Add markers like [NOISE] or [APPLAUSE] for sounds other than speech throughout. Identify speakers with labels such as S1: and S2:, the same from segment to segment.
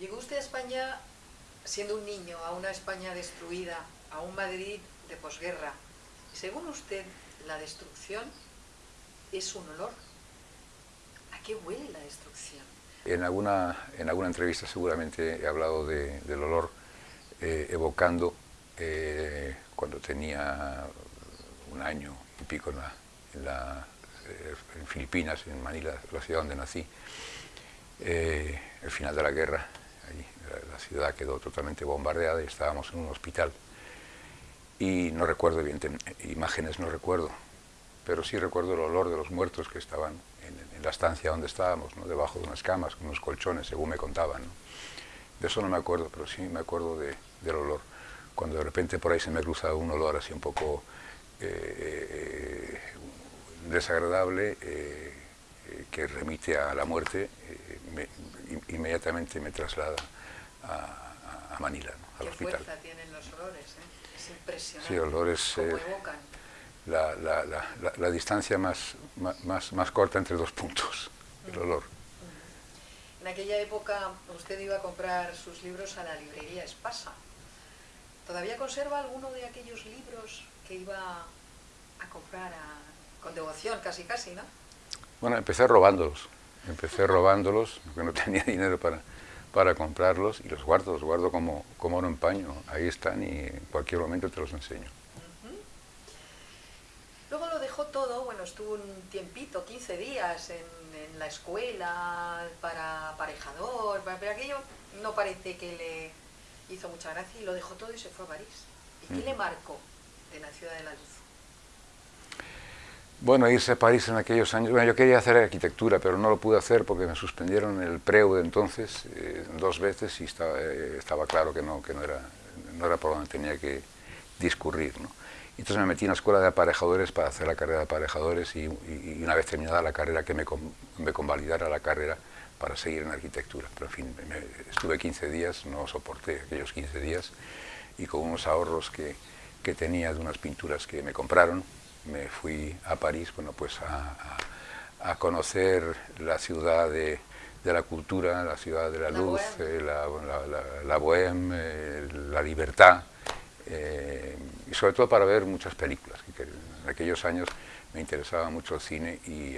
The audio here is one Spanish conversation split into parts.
S1: Llegó usted a España siendo un niño, a una España destruida, a un Madrid de posguerra. Según usted, la destrucción es un olor. ¿A qué huele la destrucción?
S2: En alguna, en alguna entrevista seguramente he hablado del olor eh, evocando eh, cuando tenía un año y pico en, eh, en, Filipinas, en Manila, la ciudad donde nací, el final de la guerra, la ciudad quedó totalmente bombardeada y estábamos en un hospital. Y no recuerdo, bien, imágenes no recuerdo, pero sí recuerdo el olor de los muertos que estaban en, la estancia donde estábamos, ¿no? debajo de unas camas, con unos colchones, según me contaban. De eso no me acuerdo, pero sí me acuerdo del olor. Cuando de repente por ahí se me cruza un olor así un poco eh, desagradable, eh, que remite a la muerte, eh, inmediatamente me traslada a, Manila, al
S1: ¿Qué
S2: hospital.
S1: fuerza tienen los olores? Eh? Es impresionante.
S2: Sí, olores...
S1: ¿Cómo eh, evocan?
S2: La, la, la, la, distancia más, más, más corta entre dos puntos, el olor.
S1: En aquella época usted iba a comprar sus libros a la librería Espasa. ¿Todavía conserva alguno de aquellos libros que iba a comprar con devoción, casi casi, no?
S2: Bueno, empecé robándolos. Empecé robándolos, porque no [LAUGHS] tenía dinero para, para comprarlos y los guardo, los guardo como, como oro en paño. Ahí están y en cualquier momento te los enseño.
S1: Luego lo dejó todo, bueno, estuvo un tiempito, 15 días en, la escuela para aparejador, pero aquello no parece que le hizo mucha gracia y lo dejó todo y se fue a París. ¿Y qué le marcó de la ciudad de la luz?
S2: Bueno, irse a París en aquellos años, bueno, yo quería hacer arquitectura, pero no lo pude hacer porque me suspendieron el preu de entonces eh, dos veces y estaba, eh, estaba, claro que no, que no era, no era por donde tenía que discurrir. ¿no? Entonces me metí en la escuela de aparejadores para hacer la carrera de aparejadores y, una vez terminada la carrera que me, me, convalidara la carrera para seguir en arquitectura. Pero en fin, estuve 15 días, no soporté aquellos 15 días y con unos ahorros que, que tenía de unas pinturas que me compraron, me fui a París bueno, pues a, conocer la ciudad de, la cultura, la ciudad de la, luz, la, la, bohème, eh, la libertad, eh, y sobre todo para ver muchas películas, que, en aquellos años me interesaba mucho el cine y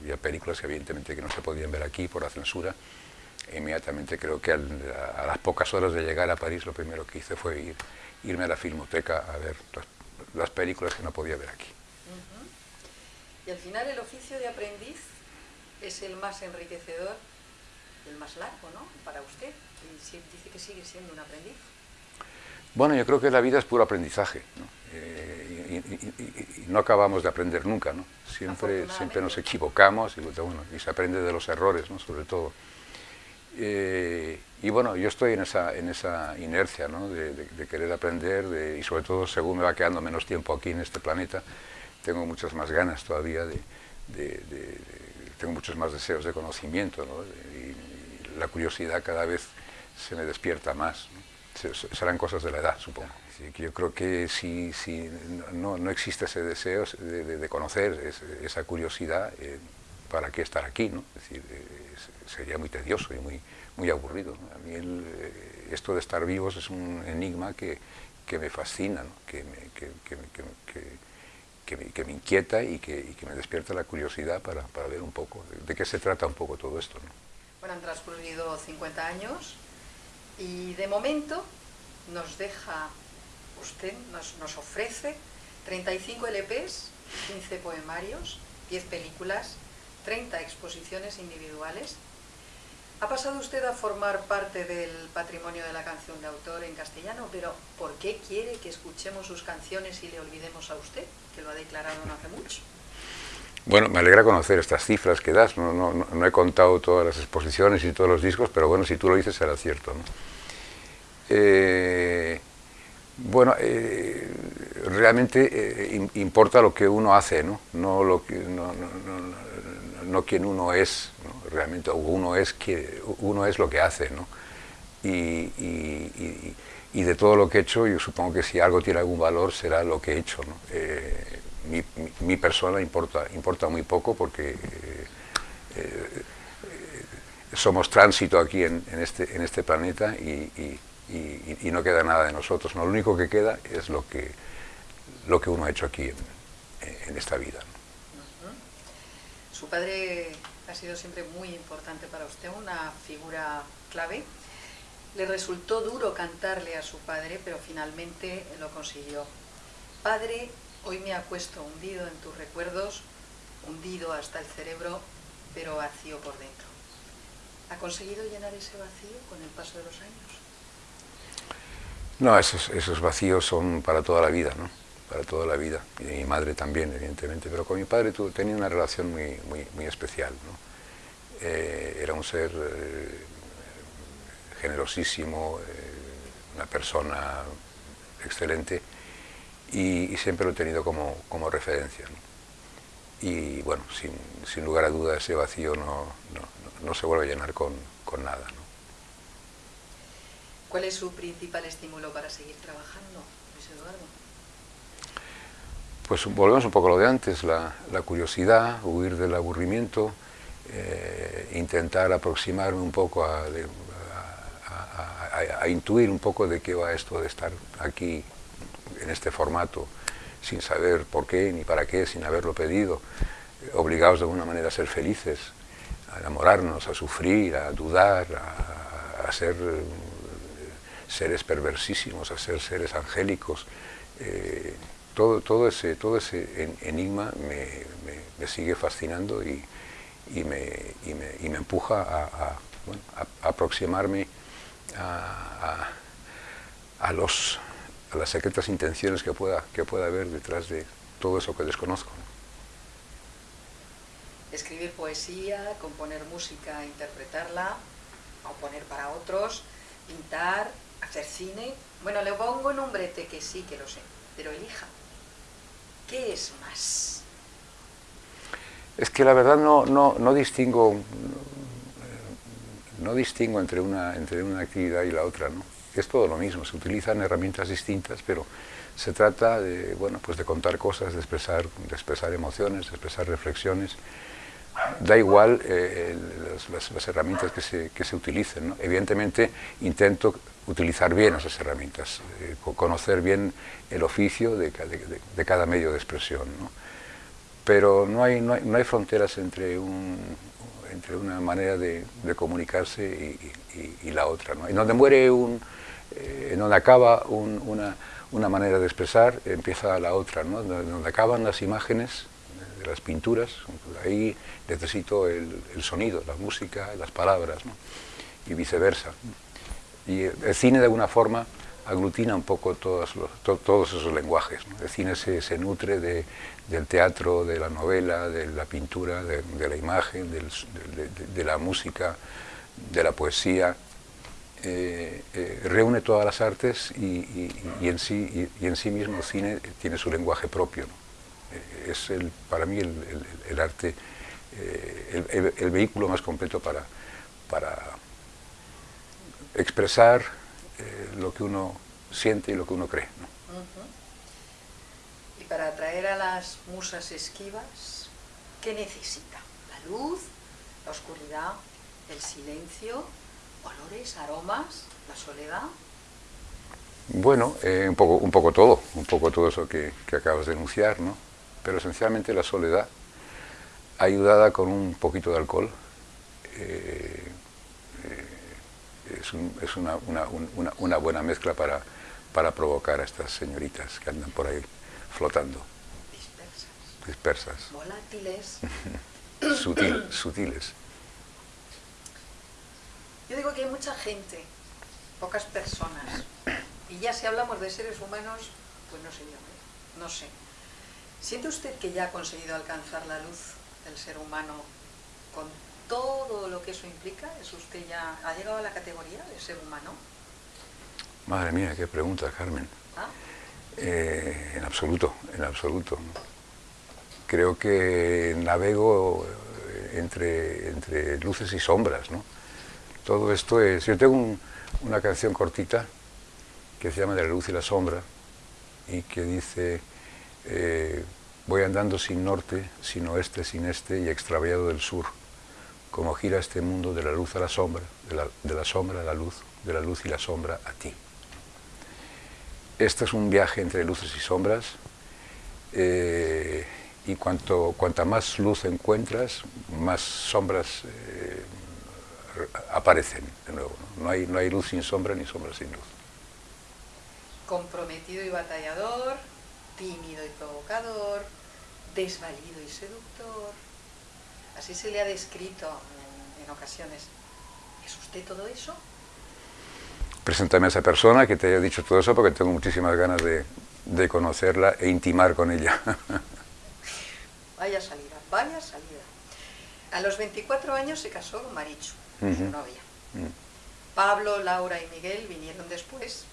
S2: había películas que evidentemente que no se podían ver aquí por la censura, e inmediatamente creo que a las pocas horas de llegar a París lo primero que hice fue ir, irme a la filmoteca a ver las películas que no podía ver aquí.
S1: Y al final el oficio de aprendiz es el más enriquecedor, el más largo, ¿no? Para usted. Y dice que sigue siendo un aprendiz.
S2: Bueno, yo creo que la vida es puro aprendizaje, ¿no? Eh, y, no acabamos de aprender nunca, ¿no? Siempre, siempre nos equivocamos y, bueno, y se aprende de los errores, ¿no? Sobre todo. Eh, y bueno, yo estoy en esa, en esa inercia, ¿no? De, querer aprender y sobre todo según me va quedando menos tiempo aquí en este planeta, tengo muchas más ganas todavía de, tengo muchos más deseos de conocimiento y, la curiosidad cada vez se me despierta más. Serán cosas de la edad, supongo. yo creo que si, si no, no, existe ese deseo de, conocer, esa curiosidad, eh, ¿para qué estar aquí? ¿no? Decir, sería muy tedioso y muy, muy aburrido. A mí eh, esto de estar vivos es un enigma que, que me fascina, que, me, que me, inquieta y que, me despierta la curiosidad para, ver un poco de, qué se trata un poco todo esto.
S1: Bueno, han transcurrido 50 años y de momento nos deja usted, nos, nos ofrece 35 LPs, 15 poemarios, 10 películas, 30 exposiciones individuales ha pasado usted a formar parte del patrimonio de la canción de autor en castellano, pero ¿por qué quiere que escuchemos sus canciones y le olvidemos a usted, que lo ha declarado no hace mucho?
S2: Bueno, me alegra conocer estas cifras que das, no, he contado todas las exposiciones y todos los discos, pero bueno, si tú lo dices será cierto. Eh, bueno, eh, realmente eh, importa lo que uno hace, no, no, lo que, no, no quien uno es, realmente uno es, que, uno es lo que hace, ¿no? Y, de todo lo que he hecho, yo supongo que si algo tiene algún valor será lo que he hecho. Eh, mi, persona importa, importa muy poco porque eh, somos tránsito aquí en, este, en este planeta y, no queda nada de nosotros. ¿no? Lo único que queda es lo que, lo que uno ha hecho aquí en, esta vida.
S1: Su padre ha sido siempre muy importante para usted, una figura clave. Le resultó duro cantarle a su padre, pero finalmente lo consiguió. Padre, hoy me acuesto hundido en tus recuerdos, hundido hasta el cerebro, pero vacío por dentro. ¿Ha conseguido llenar ese vacío con el paso de los años?
S2: No, esos, esos vacíos son para toda la vida, ¿no? Para toda la vida. Y mi madre también, evidentemente, pero con mi padre tenía una relación muy, muy, especial, ¿no? Eh, era un ser eh, generosísimo, eh, una persona excelente y, siempre lo he tenido como, como referencia. Y bueno, sin, sin, lugar a duda ese vacío no, no, se vuelve a llenar con, con nada.
S1: ¿Cuál es su principal estímulo para seguir trabajando, Luis Eduardo?
S2: Pues volvemos un poco a lo de antes, la, curiosidad, huir del aburrimiento, eh, intentar aproximarme un poco a, a, intuir un poco de qué va esto de estar aquí en este formato, sin saber por qué ni para qué, sin haberlo pedido, obligados de alguna manera a ser felices, a enamorarnos, a sufrir, a dudar, a, ser eh, seres perversísimos, a ser seres angélicos. Eh, todo, todo, ese, todo ese enigma me, me sigue fascinando y, y me, y me, empuja a, aproximarme a, a, los, a las secretas intenciones que pueda, que pueda haber detrás de todo eso que desconozco.
S1: Escribir poesía, componer música, interpretarla, componer para otros, pintar, hacer cine. Bueno, le pongo un brete que sí que lo sé, pero elija. ¿Qué es más?
S2: Es que la verdad no, no, no distingo no distingo entre una, entre una actividad y la otra, ¿no? es todo lo mismo, se utilizan herramientas distintas, pero se trata de, bueno, pues de contar cosas, de expresar, de expresar emociones, de expresar reflexiones, da igual eh, las, herramientas que se, que utilicen. Evidentemente intento utilizar bien esas herramientas, eh, conocer bien el oficio de, cada medio de expresión. pero no hay, no hay, fronteras entre, un, entre una manera de, comunicarse y, la otra. ¿no? En donde muere un, eh, en donde acaba una, una, manera de expresar, empieza la otra, ¿no? donde acaban las imágenes de las pinturas, ahí necesito el, sonido, la música, las palabras, y viceversa. Y el cine de alguna forma aglutina un poco todos, todos esos lenguajes. El cine se, se nutre de, del teatro, de la novela, de la pintura, de, la imagen, de, la música, de la poesía. Eh, eh, reúne todas las artes y, en sí, y, en sí mismo el cine tiene su lenguaje propio. Es el, para mí el, arte, el, vehículo más completo para, para expresar lo que uno siente y lo que uno cree
S1: para atraer a las musas esquivas, ¿qué necesita? La luz, la oscuridad, el silencio, olores, aromas, la soledad.
S2: Bueno, eh, un, poco, un poco todo, un poco todo eso que, acabas de enunciar, ¿no? Pero esencialmente la soledad, ayudada con un poquito de alcohol, eh, eh, es, una, una, buena mezcla para, para provocar a estas señoritas que andan por ahí flotando.
S1: Dispersas.
S2: Dispersas.
S1: Volátiles. [LAUGHS]
S2: sutiles.
S1: Yo digo que hay mucha gente, pocas personas, y ya si hablamos de seres humanos, pues no sé yo, ¿eh? no sé. ¿Siente usted que ya ha conseguido alcanzar la luz del ser humano con todo lo que eso implica? ¿Es usted ya, ha llegado a la categoría de ser humano?
S2: Madre mía, qué pregunta, Carmen. ¿Ah? Eh, en absoluto, en absoluto. Creo que navego eh, entre, entre luces y sombras, ¿no? Todo esto es... Yo tengo una canción cortita que se llama De la luz y la sombra y que dice eh, voy andando sin norte, sin oeste, sin este y extraviado del sur, como gira este mundo de la luz a la sombra, de la, sombra a la luz, de la luz y la sombra a ti. Este es un viaje entre luces y sombras, eh, y cuanto, cuanta más luz encuentras, más sombras eh, aparecen de nuevo. ¿no? hay, no hay luz sin sombra ni sombra sin luz.
S1: Comprometido y batallador, tímido y provocador, desvalido y seductor. Así se le ha descrito en, ocasiones. ¿Es usted todo eso?
S2: Preséntame a esa persona que te haya dicho todo eso porque tengo muchísimas ganas de, de conocerla e intimar con ella. [LAUGHS]
S1: vaya salida, vaya salida. A los 24 años se casó con Marichu, su novia. Mm. Pablo, Laura y Miguel vinieron después.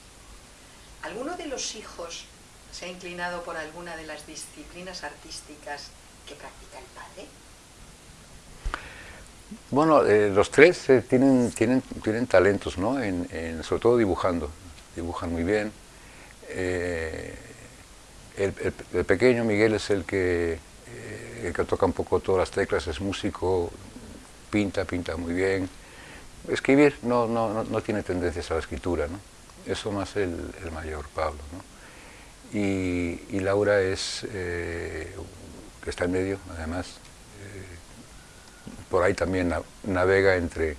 S1: ¿Alguno de los hijos se ha inclinado por alguna de las disciplinas artísticas que practica el padre?
S2: Bueno, eh, los tres eh, tienen, tienen, tienen talentos, ¿no? En, sobre todo dibujando. Dibujan muy bien. Eh, el, pequeño Miguel es el que, que toca un poco todas las teclas, es músico, pinta, pinta muy bien. Escribir no, no, no, tiene tendencias a la escritura, ¿no? Eso más el, el mayor, Pablo, ¿no? Y, Laura es, eh, que está en medio, además, eh, por ahí también navega entre,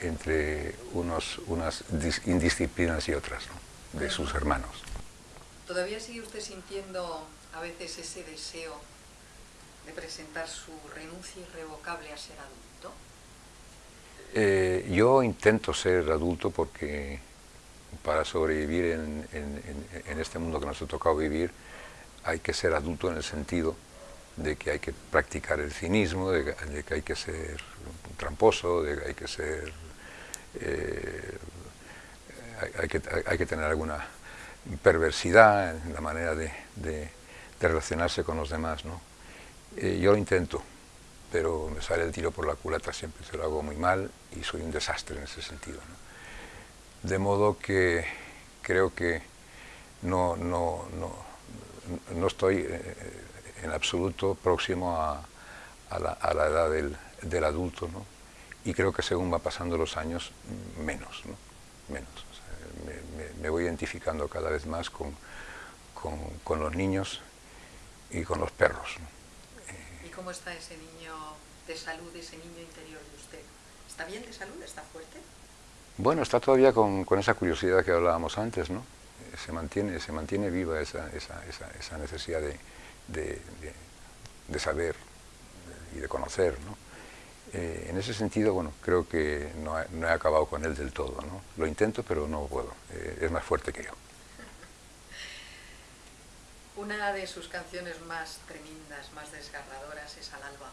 S2: entre unos, unas indisciplinas y otras, de sus hermanos.
S1: ¿Todavía sigue usted sintiendo a veces ese deseo de presentar su renuncia irrevocable a ser adulto?
S2: Eh, yo intento ser adulto porque para sobrevivir en, este mundo que nos ha tocado vivir, hay que ser adulto en el sentido de que hay que practicar el cinismo, de que, hay que ser tramposo, de que hay que ser... Eh, hay, que, tener alguna perversidad en la manera de, relacionarse con los demás. ¿no? Eh, yo lo intento, pero me sale el tiro por la culata siempre, se lo hago muy mal y soy un desastre en ese sentido. De modo que creo que no, no, no, estoy eh, en absoluto próximo a, a, la, edad del, adulto, ¿no? y creo que según va pasando los años, menos, ¿no? menos. me, voy identificando cada vez más con, con, los niños y con los perros.
S1: ¿Y cómo está ese niño de salud, ese niño interior de usted? ¿Está bien de salud? ¿Está fuerte?
S2: Bueno, está todavía con, esa curiosidad que hablábamos antes, ¿no? Se mantiene, se mantiene viva esa, necesidad de, saber y de conocer, ¿no? Eh, en ese sentido, bueno, creo que no, he acabado con él del todo, ¿no? Lo intento, pero no puedo, eh, es más fuerte que yo.
S1: Una de sus canciones más tremendas, más desgarradoras es Al alba.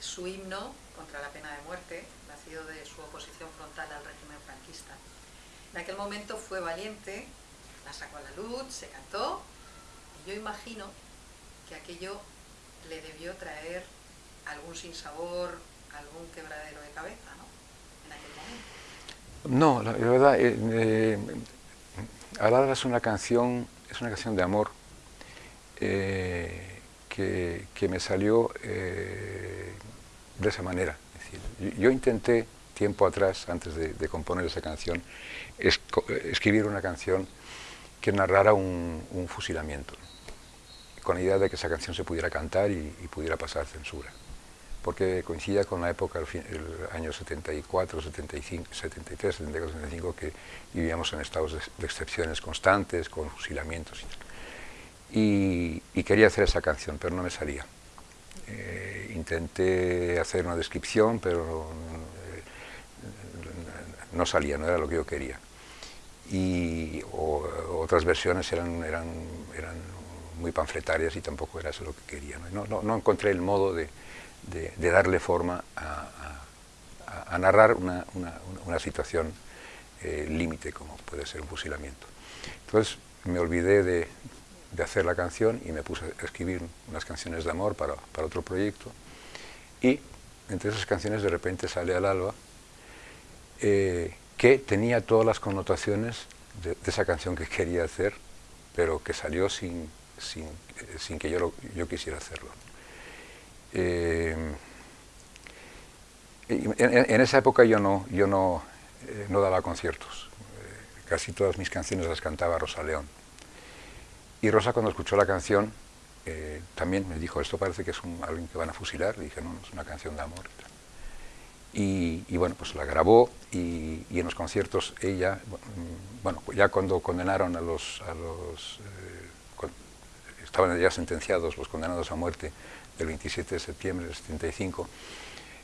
S1: Su himno contra la pena de muerte, de su oposición frontal al régimen franquista. En aquel momento fue valiente, la sacó a la luz, se cantó, y yo imagino que aquello le debió traer algún sinsabor, algún quebradero de cabeza, ¿no? En aquel
S2: momento. No, la, verdad, eh, eh es una canción, es una canción de amor eh, que, me salió eh, de esa manera. Yo intenté tiempo atrás, antes de, componer esa canción, escribir una canción que narrara un, fusilamiento, con la idea de que esa canción se pudiera cantar y, pudiera pasar censura, porque coincidía con la época, el, año 74, 75, 73, 74, 75, que vivíamos en estados de, excepciones constantes, con fusilamientos. Y, y quería hacer esa canción, pero no me salía. Eh, intenté hacer una descripción, pero eh, no salía, no era lo que yo quería. Y otras versiones eran, eran, eran muy panfletarias y tampoco era eso lo que quería. No, no, no encontré el modo de, de, darle forma a, a, narrar una, una, una situación eh, límite como puede ser un fusilamiento. Entonces me olvidé de, de hacer la canción y me puse a escribir unas canciones de amor para, para otro proyecto y entre esas canciones de repente sale al alba eh, que tenía todas las connotaciones de, esa canción que quería hacer pero que salió sin, sin, sin que yo, yo quisiera hacerlo. Eh, En, esa época yo no, yo no, eh, no daba conciertos. Eh, casi todas mis canciones las cantaba Rosa León. Y Rosa cuando escuchó la canción eh, también me dijo, esto parece que es un, alguien que van a fusilar. Le dije, no, es una canción de amor. Y, bueno, pues la grabó y, en los conciertos ella, bueno, ya cuando condenaron a los, a los estaban ya sentenciados los condenados a muerte del 27 de septiembre del 75,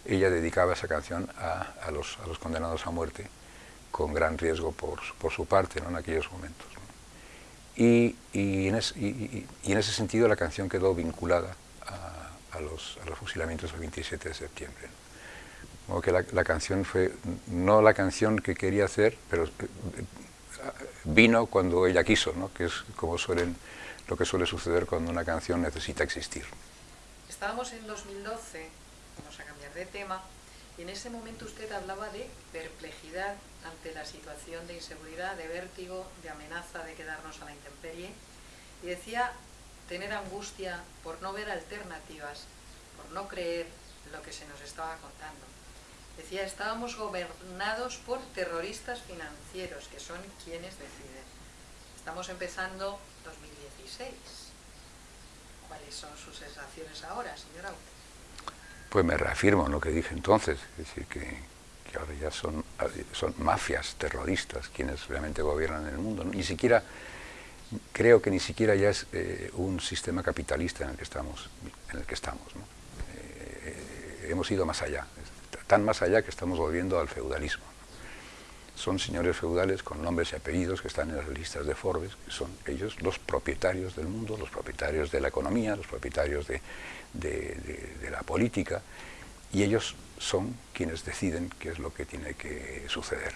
S2: ella dedicaba esa canción a, los, a los, condenados a muerte con gran riesgo por, por su parte ¿no? en aquellos momentos. Y, y, en y, en ese sentido la canción quedó vinculada a, los, a los, fusilamientos del 27 de septiembre. Como que la, la, canción fue no la canción que quería hacer, pero eh, vino cuando ella quiso, ¿no? que es como suelen, lo que suele suceder cuando una canción necesita existir.
S1: Estábamos en 2012 vamos a cambiar de tema, y en ese momento usted hablaba de perplejidad ante la situación de inseguridad, de vértigo, de amenaza de quedarnos a la intemperie, y decía tener angustia por no ver alternativas, por no creer lo que se nos estaba contando. Decía, estábamos gobernados por terroristas financieros, que son quienes deciden. Estamos empezando 2016. ¿Cuáles son sus sensaciones ahora, señora Aute?
S2: Pues me reafirmo en lo que dije entonces, es decir, que, ahora ya son, mafias terroristas quienes realmente gobiernan el mundo. Ni siquiera, creo que ni siquiera ya es eh, un sistema capitalista en el que estamos. En el que estamos eh, hemos ido más allá, tan más allá que estamos volviendo al feudalismo. Son señores feudales con nombres y apellidos que están en las listas de Forbes, que son ellos los propietarios del mundo, los propietarios de la economía, los propietarios de, de, la política, y ellos son quienes deciden qué es lo que tiene que suceder.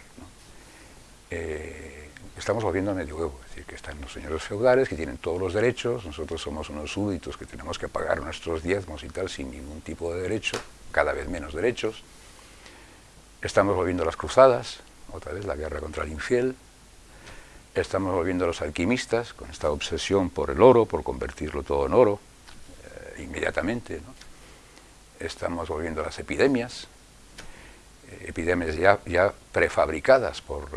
S2: Eh, estamos volviendo a medioevo, es decir, que están los señores feudales que tienen todos los derechos, nosotros somos unos súbditos que tenemos que pagar nuestros diezmos y tal sin ningún tipo de derecho, cada vez menos derechos. Estamos volviendo a las cruzadas, otra vez la guerra contra el infiel. Estamos volviendo a los alquimistas con esta obsesión por el oro, por convertirlo todo en oro inmediatamente. Estamos volviendo a las epidemias, eh, epidemias ya, prefabricadas por,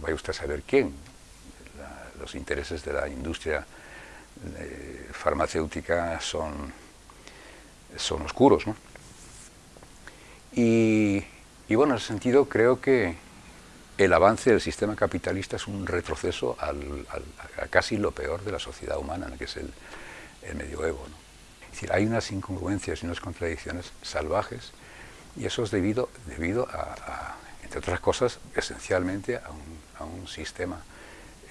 S2: vaya usted a saber quién, los intereses de la industria eh, farmacéutica son, son oscuros. Y, bueno, en ese sentido creo que el avance del sistema capitalista es un retroceso a casi lo peor de la sociedad humana, que es el, el medioevo. ¿no? Es decir, hay unas incongruencias y unas contradicciones salvajes y eso es debido, debido a, entre otras cosas, esencialmente a un, a un sistema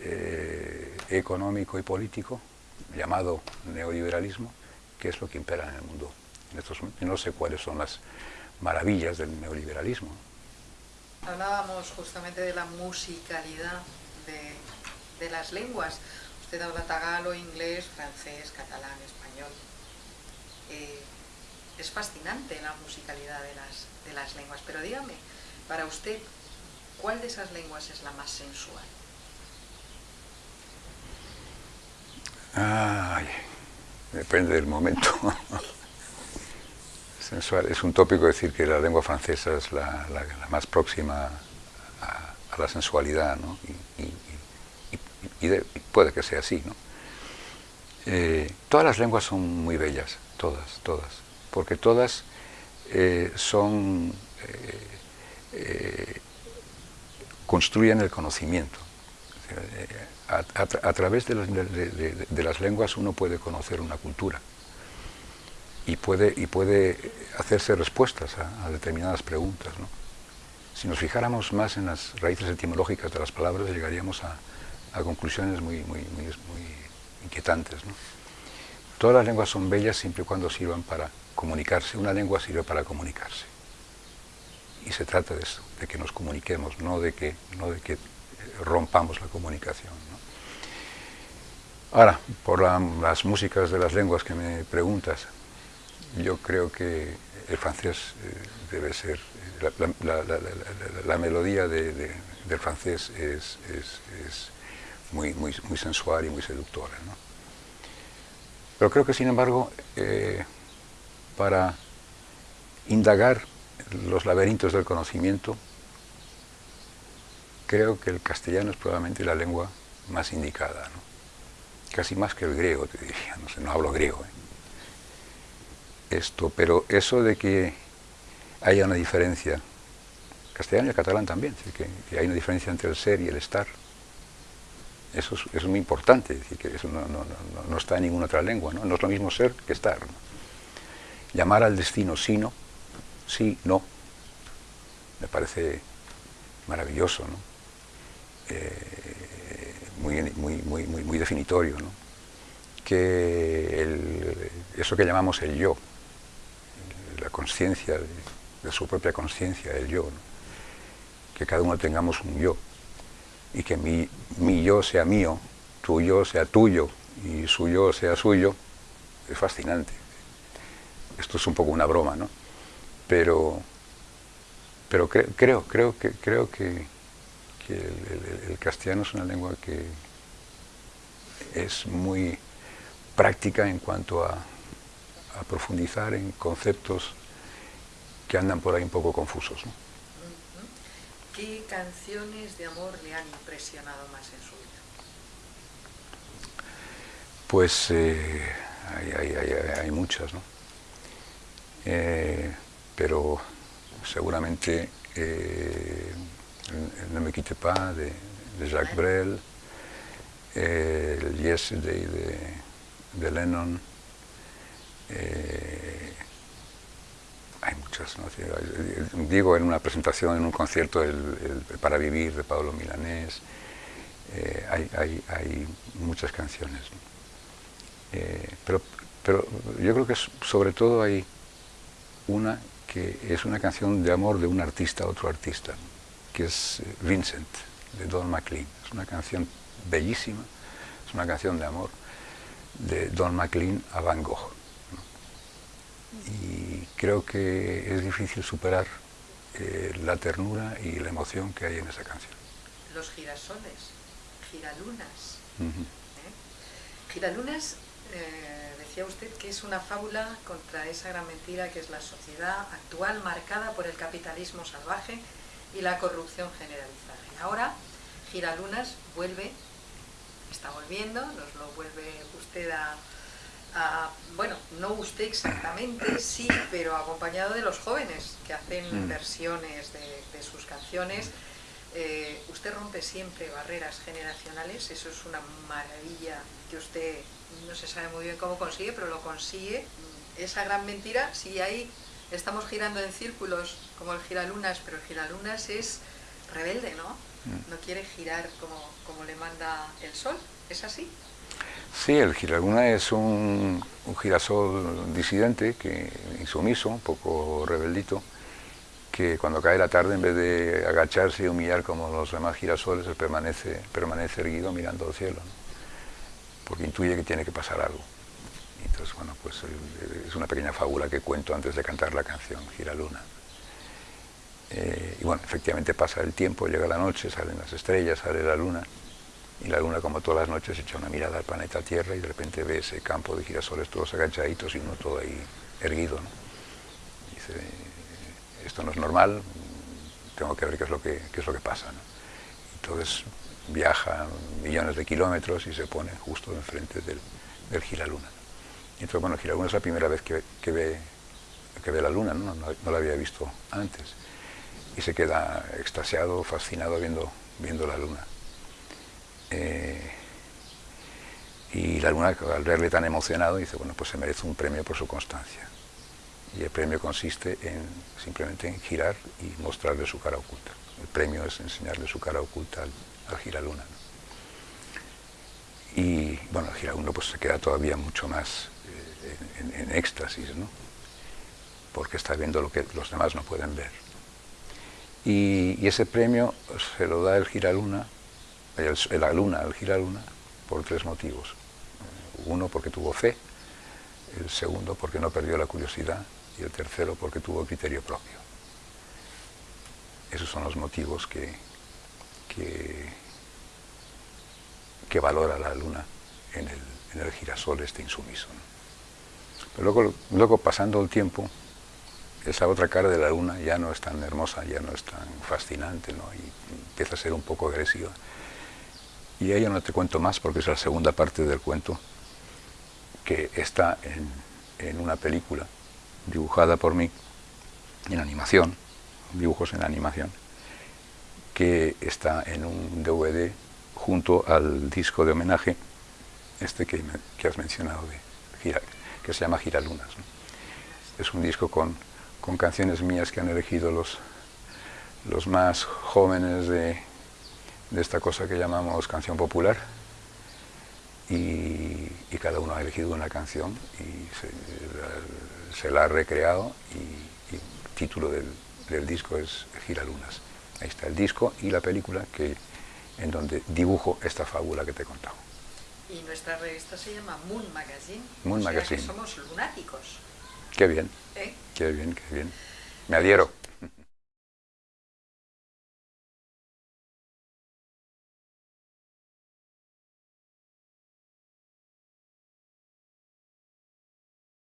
S2: eh, económico y político llamado neoliberalismo, que es lo que impera en el mundo. En estos, no sé cuáles son las maravillas del neoliberalismo.
S1: Hablábamos justamente de la musicalidad de, de las lenguas. Usted habla tagalo, inglés, francés, catalán, español. Eh, es fascinante la musicalidad de las, de las lenguas, pero dígame, para usted, ¿cuál de esas lenguas es la más sensual?
S2: Ay, depende del momento. [LAUGHS] sensual, es un tópico decir que la lengua francesa es la, más próxima a, la sensualidad, ¿no? y, puede que sea así, ¿no? Eh, todas las lenguas son muy bellas, todas, todas, porque todas eh, son, eh, construyen el conocimiento. A, través de, las lenguas uno puede conocer una cultura y puede, y puede hacerse respuestas a, determinadas preguntas. Si nos fijáramos más en las raíces etimológicas de las palabras, llegaríamos a, a conclusiones muy, muy, muy, inquietantes. Todas las lenguas son bellas siempre y cuando sirvan para comunicarse. Una lengua sirve para comunicarse. Y se trata de eso, de que nos comuniquemos, no de que, no de que rompamos la comunicación. Ahora, por las músicas de las lenguas que me preguntas, yo creo que el francés eh, debe ser, la, melodía del francés es muy, muy, muy sensual y muy seductora. ¿no? Pero creo que, sin embargo, eh, para indagar los laberintos del conocimiento, creo que el castellano es probablemente la lengua más indicada, ¿no? casi más que el griego, te diría, no sé, no hablo griego. ¿eh? Esto, pero eso de que haya una diferencia, castellano y el catalán también, que, hay una diferencia entre el ser y el estar, eso es, muy importante, decir, que eso no, está en ninguna otra lengua, ¿no? es lo mismo ser que estar. Llamar al destino sino, sí, no, me parece maravilloso, ¿no? Eh, muy, muy, muy, muy, definitorio, ¿no? que eso que llamamos el yo, conciencia, de, su propia conciencia, el yo, que cada uno tengamos un yo, y que mi, mi yo sea mío, tu yo sea tuyo, y su yo sea suyo, es fascinante. Esto es un poco una broma, ¿no? Pero, pero creo, creo que, creo que, el, castellano es una lengua que es muy práctica en cuanto a, profundizar en conceptos que andan por ahí un poco confusos.
S1: ¿Qué canciones de amor le han impresionado más en su vida?
S2: Pues eh, hay, muchas, ¿no? Eh, pero seguramente eh, Ne me quitte pas de, Jacques Brel, el Yesterday de, de Lennon, eh, hay muchas, ¿no? digo en una presentación, en un concierto, el, Para Vivir de Pablo Milanés, eh, hay, hay, muchas canciones. pero, pero yo creo que sobre todo hay una que es una canción de amor de un artista a otro artista que es eh, Vincent, de Don McLean. Es una canción bellísima, es una canción de amor de Don McLean a Van Gogh. Y creo que es difícil superar eh, la ternura y la emoción que hay en esa canción.
S1: Los girasoles, giralunas. ¿eh? Giralunas, decía usted que es una fábula contra esa gran mentira que es la sociedad actual marcada por el capitalismo salvaje y la corrupción generalizada. Y ahora Giralunas vuelve, está volviendo, nos lo vuelve usted a, bueno, no usted exactamente, sí, pero acompañado de los jóvenes que hacen mm. versiones de, sus canciones. Eh, usted rompe siempre barreras generacionales, eso es una maravilla que usted no se sabe muy bien cómo consigue, pero lo consigue. Esa gran mentira, si hay estamos girando en círculos como el giralunas, pero el giralunas es rebelde, ¿no? Mm. No quiere girar como, como le manda el sol, ¿es así?
S2: Sí, el giraluna es un, girasol disidente, que, insumiso, un poco rebeldito, que cuando cae la tarde, en vez de agacharse y humillar como los demás girasoles, permanece, permanece erguido mirando al cielo, porque intuye que tiene que pasar algo. Entonces, bueno, pues eh, es una pequeña fábula que cuento antes de cantar la canción, Gira Luna. Eh, y bueno, efectivamente pasa el tiempo, llega la noche, salen las estrellas, sale la luna, y la luna, como todas las noches, echa una mirada al planeta Tierra y de repente ve ese campo de girasoles todos agachaditos y uno todo ahí erguido. Dice, esto no es normal, tengo que ver qué es lo que, es lo que pasa. Entonces viaja millones de kilómetros y se pone justo enfrente del, del giraluna. Entonces, bueno, Giraluna es la primera vez que, ve, que ve la luna, ¿no? ¿no? la había visto antes. Y se queda extasiado, fascinado viendo, viendo la luna. Eh, y la luna, al verle tan emocionado, dice, bueno, pues se merece un premio por su constancia. Y el premio consiste en simplemente en girar y mostrarle su cara oculta. El premio es enseñarle su cara oculta al, al giraluna. Y bueno, el giraluna pues se queda todavía mucho más en, éxtasis, ¿no? porque está viendo lo que los demás no pueden ver. Y, ese premio se lo da el Giraluna, el, la Luna al Giraluna, por tres motivos. Uno, porque tuvo fe, el segundo, porque no perdió la curiosidad, y el tercero, porque tuvo criterio propio. Esos son los motivos que, que, valora la Luna en el, en el girasol este insumiso. Luego, luego pasando el tiempo, esa otra cara de la luna ya no es tan hermosa, ya no es tan fascinante, ¿no? y empieza a ser un poco agresiva. Y ahí no te cuento más porque es la segunda parte del cuento, que está en, una película dibujada por mí, en animación, dibujos en animación, que está en un DVD junto al disco de homenaje, este que, has mencionado, de que se llama Giralunas. Es un disco con con canciones mías que han elegido los, los más jóvenes de, esta cosa que llamamos canción popular y, cada uno ha elegido una canción y se, la, ha recreado y, el título del, disco es Giralunas. Ahí está el disco y la película que, en donde dibujo esta fábula que te he contado.
S1: Y nuestra revista se llama Moon Magazine.
S2: Moon Magazine.
S1: somos lunáticos.
S2: Qué bien.
S1: ¿Eh?
S2: Qué bien, qué bien. Me adhiero.